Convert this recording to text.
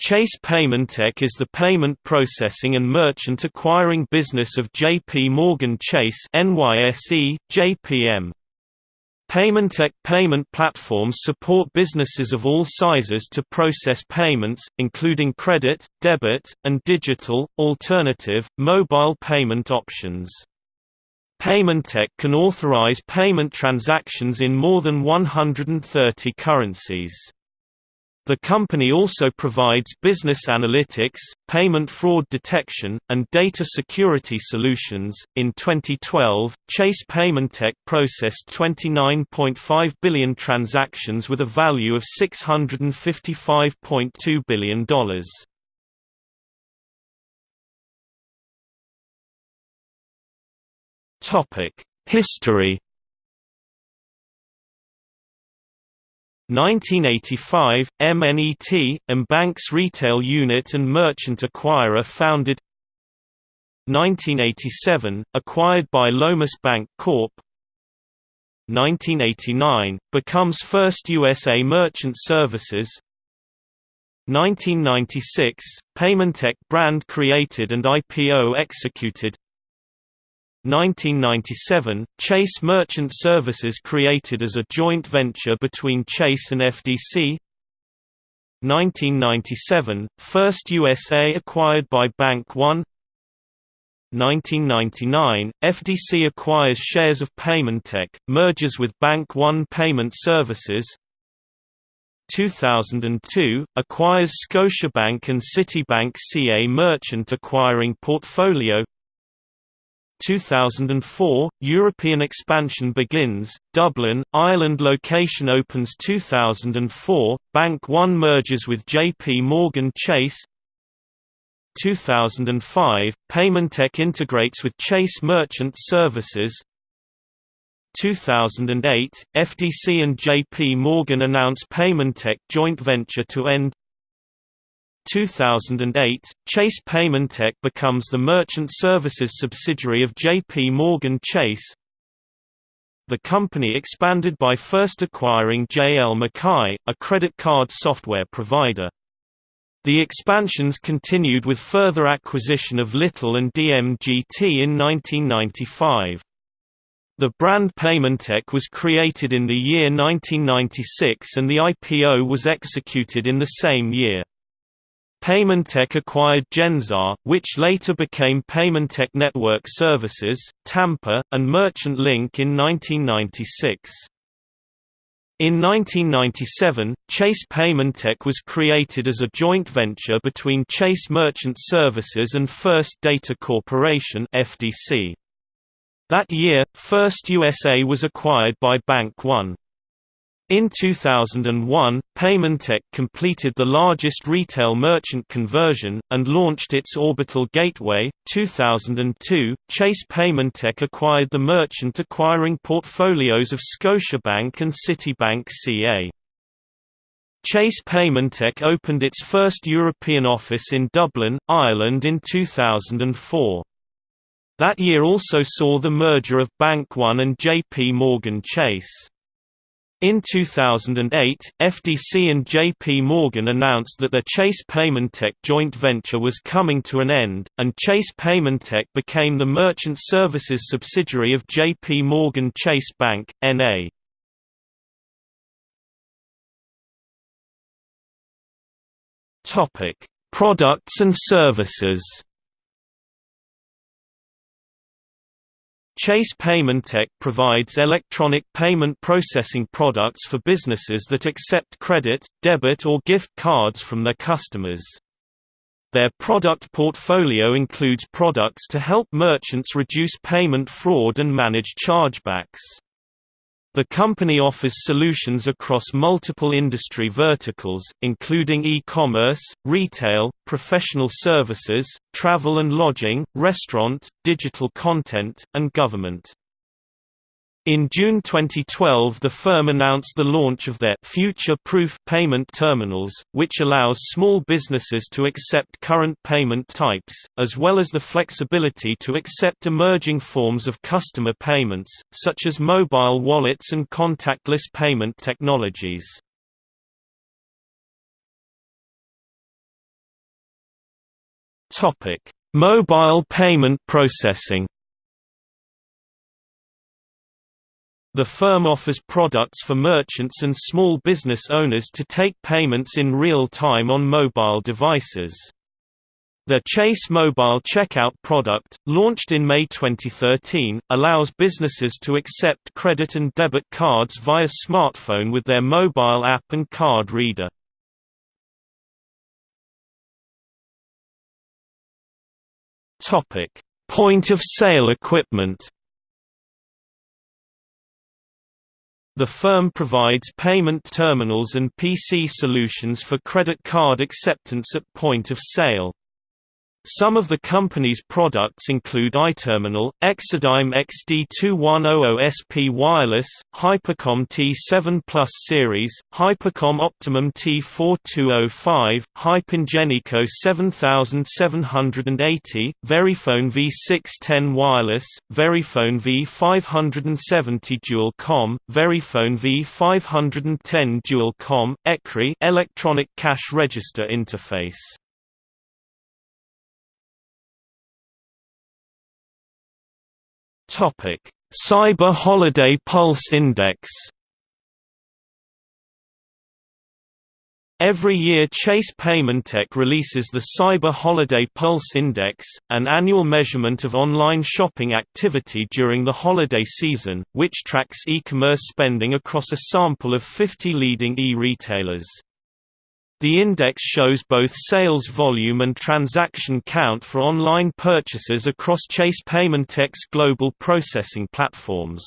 Chase Paymentech is the payment processing and merchant acquiring business of J.P. Morgan Chase NYSE, JPM. Paymentech payment platforms support businesses of all sizes to process payments, including credit, debit, and digital, alternative, mobile payment options. Paymentech can authorize payment transactions in more than 130 currencies. The company also provides business analytics, payment fraud detection, and data security solutions. In 2012, Chase Paymentech processed 29.5 billion transactions with a value of $655.2 billion. Topic: History 1985, MNET, Mbank's retail unit and merchant acquirer founded 1987, acquired by Lomas Bank Corp. 1989, becomes first USA Merchant Services 1996, Paymentech brand created and IPO executed 1997, Chase Merchant Services created as a joint venture between Chase and FDC 1997, First USA acquired by Bank One. 1999, FDC acquires shares of Paymentech, merges with Bank One Payment Services. 2002, acquires Scotiabank and Citibank CA Merchant acquiring portfolio 2004, European expansion begins, Dublin, Ireland location opens 2004, Bank One merges with JP Morgan Chase. 2005, Paymentech integrates with Chase Merchant Services. 2008, FDC and JP Morgan announce Paymentech joint venture to end 2008, Chase Paymentech becomes the merchant services subsidiary of J.P. Morgan Chase. The company expanded by first acquiring J.L. McKay, a credit card software provider. The expansions continued with further acquisition of Little and DMGT in 1995. The brand Paymentech was created in the year 1996 and the IPO was executed in the same year. Paymentech acquired Gensar, which later became Paymentech Network Services, Tampa, and Merchant Link in 1996. In 1997, Chase Paymentech was created as a joint venture between Chase Merchant Services and First Data Corporation (FDC). That year, First USA was acquired by Bank One. In 2001, Paymentech completed the largest retail merchant conversion, and launched its Orbital Gateway. 2002, Chase Paymentech acquired the merchant acquiring portfolios of Scotiabank and Citibank CA. Chase Paymentech opened its first European office in Dublin, Ireland in 2004. That year also saw the merger of Bank One and JP Morgan Chase. In 2008, FDC and JP Morgan announced that their Chase Paymentech joint venture was coming to an end, and Chase Paymentech became the merchant services subsidiary of JP Morgan Chase Bank, N.A. Products and services Chase Paymentech provides electronic payment processing products for businesses that accept credit, debit or gift cards from their customers. Their product portfolio includes products to help merchants reduce payment fraud and manage chargebacks. The company offers solutions across multiple industry verticals, including e-commerce, retail, professional services, travel and lodging, restaurant, digital content, and government. In June 2012 the firm announced the launch of their future-proof payment terminals, which allows small businesses to accept current payment types, as well as the flexibility to accept emerging forms of customer payments, such as mobile wallets and contactless payment technologies. Mobile payment processing. The firm offers products for merchants and small business owners to take payments in real time on mobile devices. The Chase Mobile Checkout product, launched in May 2013, allows businesses to accept credit and debit cards via smartphone with their mobile app and card reader. Point of sale equipment The firm provides payment terminals and PC solutions for credit card acceptance at point of sale. Some of the company's products include iTerminal, Exadigm XD2100SP Wireless, Hypercom T7 Plus Series, Hypercom Optimum T4205, Hypengenico 7780, Verifone V610 Wireless, Verifone V570 Dual Com, Verifone V510 Dual Com, ECRI Electronic Cash Register Interface Topic: Cyber Holiday Pulse Index. Every year Chase Paymentech releases the Cyber Holiday Pulse Index, an annual measurement of online shopping activity during the holiday season, which tracks e-commerce spending across a sample of 50 leading e-retailers. The index shows both sales volume and transaction count for online purchases across Chase Paymentech's global processing platforms.